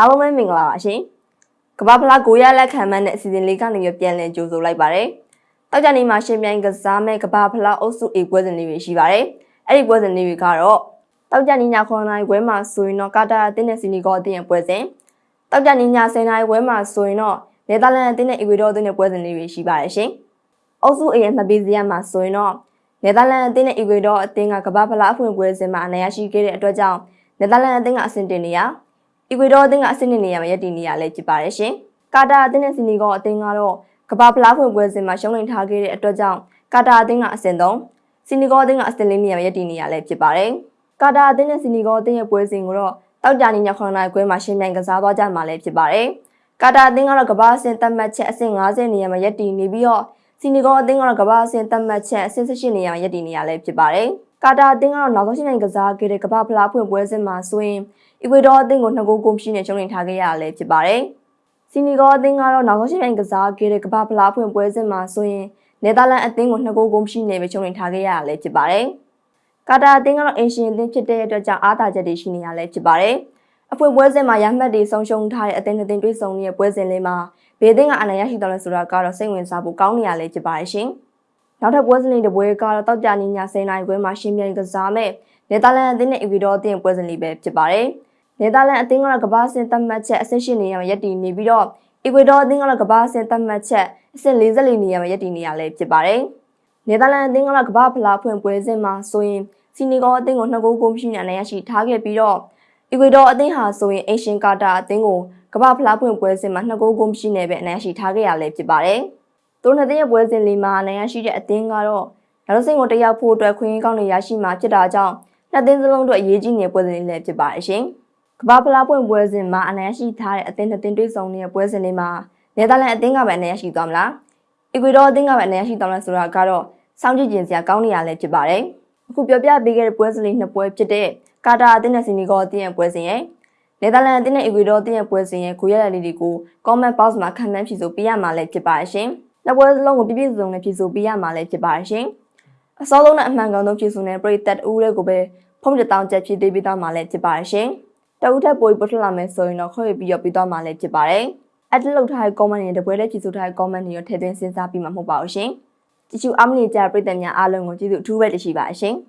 အားလုံးပဲမင်္ဂလာပါရှင်ကမ္ဘာဖလားကိုရလက်ခံမှန်းတဲ့အစီအစဉ်လေးကနေပြီးပြန်လည်ကြိုဆိုလိုက်ပါတယ်တောက်ကြနေမှာရှင်ပြိုင်ကစားမဲ့ကမ္ဘာဖလားအုပ်စု A ပွဲစဉ်လေးတွေရှိပါတယ်အဲ့ဒီပွဲစဉ်လေးတွေကတော့တောက်ကြနေည9နာရီပွဲမှာဆိုရင်တော့ကာတာအသင်းနဲ့စီနီဂေါအသင်းရဲ့ပွဲစဉ်တောက်ကြနေည10နာရီပွဲမှာဆိုရင်တော့နယ်သာလန်အသင်းနဲ့အီကွေဒေါအသင်းရဲ့ပွဲစဉ်လေးတွေရှိပါတယ်ရှင်အုပ်စု A ရဲ့မှတ်ပေးစရာမှာဆိုရင်တော့နယ်သာလန်အသင်းနဲ့အီကွေဒေါအသင်းကကမ္ဘာဖလားအဖွင့်ပွဲစဉ်မှာအနိုင်ရရှိခဲ့တဲ့အတွက်ကြောင့်နယ်သာလန်အသင်းကအဆင့်တင်နေရ အီကွေဒေါအသင်းကအဆင့်တင်နေရမှာရည်တည်နေရလဲဖြစ်ပါတယ်ရှင်ကာတာအသင်းနဲ့စီနီဂေါအသင်းကတော့ကမ္ဘာဖလားဖွင့်ပွဲစဉ်မှာရှုံးနိမ့်ထားခဲ့တဲ့အတွက်ကြောင့်ကာတာအသင်းကအဆင့်3စီနီဂေါအသင်းကအဆင့်4နေရာမှာရည်တည်နေရလဲဖြစ်ပါတယ်ကာတာအသင်းနဲ့စီနီဂေါအသင်းရဲ့ပွဲစဉ်ကိုတော့တောက်ကြနေည9နာရီခွဲမှာရှင်းပြိုင်ကစားသွားကြမှာလည်းဖြစ်ပါတယ်ကာတာအသင်းကတော့ကမ္ဘာအဆင့်သတ်မှတ်ချက်အဆင့်50နေရာမှာရည်တည်နေပြီးတော့စီနီဂေါအသင်းကတော့ကမ္ဘာအဆင့်သတ်မှတ်ချက်အဆင့်18နေရာမှာရည်တည်နေရလဲဖြစ်ပါတယ်ကာတာအသင်းကတော့နောက်ဆုံးရှင်းပြိုင်ကစားခဲ့တဲ့ကမ္ဘာဖလားဖွင့်ပွဲစဉ်မှာဆိုရင် အီကွေဒေါအသင်းကိုနှစ်ဂိုးကုန်ရှိနဲ့ရှုံးနိမ့်ထားခဲ့ရလဲဖြစ်ပါတယ်စီနီဂေါအသင်းကတော့နောက်ဆုံးရှင်းပြိုင်ကစားခဲ့တဲ့ကမ္ဘာဖလားဖွင့်ပွဲစဉ်မှာဆိုရင်နယ်သာလန်အသင်းကိုနှစ်ဂိုးကုန်ရှိနဲ့ပဲရှုံးနိမ့်ထားခဲ့ရလဲဖြစ်ပါတယ်ကာတာအသင်းကတော့အင်ရှင်အသင်းဖြစ်တဲ့အတွက်ကြောင့်အားသာချက်တွေရှိနေရလဲဖြစ်ပါတယ်အဖွင့်ပွဲစဉ်မှာရမှတ်တွေဆုံးရှုံးထားတဲ့အသင်းအသင်းတွေ့ဆုံနေတဲ့ပွဲစဉ်လေးမှာဘေးသင်းကအနိုင်ရရှိတော်လဲဆိုတာကတော့စိတ်ဝင်စားဖို့ကောင်းနေရလဲဖြစ်ပါတယ်ရှင်။နောက်ထပ်ပွဲစဉ်လေးတစ်ပွဲကတော့တောက်ကြနေည10နာရီခွဲမှာရှင်ပြိုင်ကစားမဲ့နယ်သာလန်အသင်းနဲ့အီဗီဒေါအသင်းပွဲစဉ်လေးပဲဖြစ်ပါတယ်။ နယ်သာလန်အသင်းကတော့ကမ္ဘာ့ဆင်သတ်မှတ်ချက်အဆင့်၈နေရာမှာရပ်တည်နေပြီးတော့အီကွေဒေါအသင်းကတော့ကမ္ဘာ့ဆင်သတ်မှတ်ချက်အဆင့်44နေရာမှာရပ်တည်နေရလဲဖြစ်ပါတယ်။နယ်သာလန်အသင်းကတော့ကမ္ဘာ့ဖလားဖွင့်ပွဲစဉ်မှာဆိုရင်စီနီဂေါအသင်းကိုနှစ်ဂိုးကိုမရှိနဲ့အနိုင်ရရှိထားခဲ့ပြီးတော့အီကွေဒေါအသင်းဟာဆိုရင်အင်ရှင်ကာတာအသင်းကိုကမ္ဘာဖလားဖွင့်ပွဲစဉ်မှာနှစ်ဂိုးကိုမရှိနဲ့ပဲအနိုင်ရရှိထားခဲ့ရလဲဖြစ်ပါတယ်။သူတို့နှစ်သင်းရဲ့ပွဲစဉ်လေးမှာအနိုင်ရရှိတဲ့အသင်းကတော့နောက်ဆုံးကိုတယောက်ဖို့အတွက်ခွင့်ရကောင်းတွေရရှိမှာဖြစ်တာကြောင့်နှစ်သင်းစလုံးတို့အရေးကြီးနေပွဲစဉ်လေးလည်းဖြစ်ပါတယ်ရှင်။ ကမ္ဘာဖလားပွင့်ပွဲစဉ်မှာအနိုင်ရရှိထားတဲ့အသင်းနှစ်သင်းတွေ့ဆုံနေတဲ့ပွဲစဉ်လေးမှာနယ်သာလန်အသင်းကပဲအနိုင်ရရှိသွားမလား။အီကွေဒေါအသင်းကပဲအနိုင်ရရှိသွားမလားဆိုတာကတော့စောင့်ကြည့်ကြင်စရာကောင်းနေရလဲဖြစ်ပါတယ်။အခုပြောပြပေးခဲ့တဲ့ပွဲစဉ်လေးနှစ်ပွဲဖြစ်တဲ့ကာတာအသင်းနဲ့စီနီဂေါအသင်းရဲ့ပွဲစဉ်ရဲ့နယ်သာလန်အသင်းနဲ့အီကွေဒေါအသင်းရဲ့ပွဲစဉ်ရဲ့ကိုရရလေးတွေကို comment box မှာခံမှန်းဖြေဆိုပေးရမှာလည်းဖြစ်ပါတယ်ရှင်။နှစ်ပွဲစလုံးကိုပြည့်ပြည့်စုံစုံနဲ့ဖြေဆိုပေးရမှာလည်းဖြစ်ပါတယ်ရှင်။အစောဆုံးနဲ့အမှန်ကန်ဆုံးဖြေဆိုတဲ့ပရိသတ်ဦးတွေကိုပဲဖုန်းတစ်တောင်းချက်ဖြည့်ပေးပေးသွားမှာလည်းဖြစ်ပါတယ်ရှင်။ တအုပ်ထက်ပိုပြီးပုတ်ထလာမယ်ဆိုရင်တော့ခွဲပြီးရပြီးသွားမှာလည်းဖြစ်ပါတယ်။အတက်လောက်ထားတဲ့ comment တွေတပွဲလေးဖြည့်ဆိုထားတဲ့ comment တွေရောထည့်သွင်းစဉ်းစားပြီးမှမဟုတ်ပါဘူးရှင်။ကြည့်ချူအားမနေကြပရိသတ်များအားလုံးကိုကျေးဇူးအထူးပဲတင်ရှိပါရှင်။